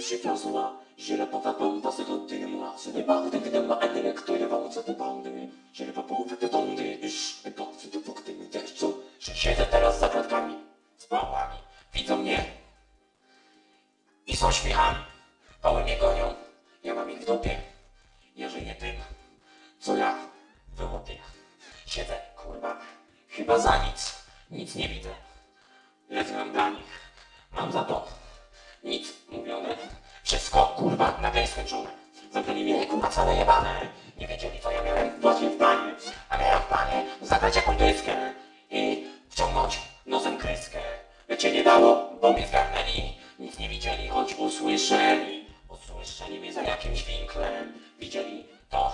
Przywiozła źlepowa bomba z godziny moi Ce n'est pas de de ma elektrywa Co ty bandy. Źlepa połowę te dondy Iż wykocy do punkty mi deszczu Że siedzę teraz za klatkami Z pałami. Widzą mnie I są śmiechami Pały mnie gonią Ja mam ich w dupie. Ja żyję tym Co ja wyłupię Siedzę kurwa Chyba za nic. Nic nie widzę. Lecz mam dla nich. Mam za to nic mówione. Wszystko kurwa nagle skończone. Zamknęli mnie kurwa całe jebane. Nie wiedzieli co ja miałem właśnie w planie. A miałem w planie zagrać jakąś dyskę i wciągnąć nosem kryskę. Się nie dało, bo mnie zgarnęli. Nic nie widzieli, choć usłyszeli. Usłyszeli mnie za jakimś winklem. Widzieli to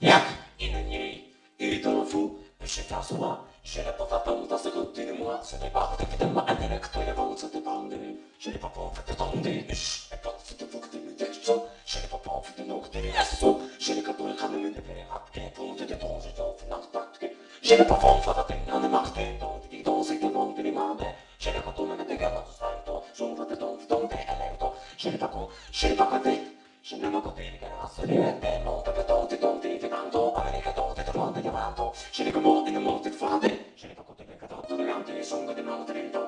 jak inni. I to fu przywiozła źlepowa bomba z godziny moi Ce n'est pas de de ma elektrywa Co ty bandy Jeżeli popowy to dondy iż Epocy to wokty my deszczo Jeżeli popowy to nokty jesu Jeżeli kapły chamy my depere apki Punty de dąży to w nas patki Jeżeli popowy to ten nany machty Dondy i dąży to mądy nie mamy Jeżeli potumy my dega na to znań to Żądro de dąży dondy elem to Jeżeli popowy, jeżeli popowy Şimdi ama kodu yeni gelen asırı yönde Nolda ve dondy dondy ve nando Amerika dondy de dondy yamanto Şimdi kumo ene monte fade Şimdi pokodu ve kadar tutuyan diye Songa de monte de dondy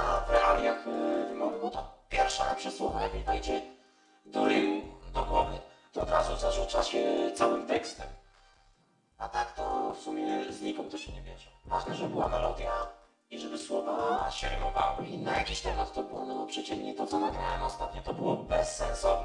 jak wejdzie do rymu, do głowy, to od razu zarzuca się całym tekstem. A tak to w sumie znikąd to się nie bierze. Ważne, że była melodia i żeby słowa się rymowały. I na jakiś temat to było, no przeciętnie to, co nagrałem ostatnio, to było bezsensowne.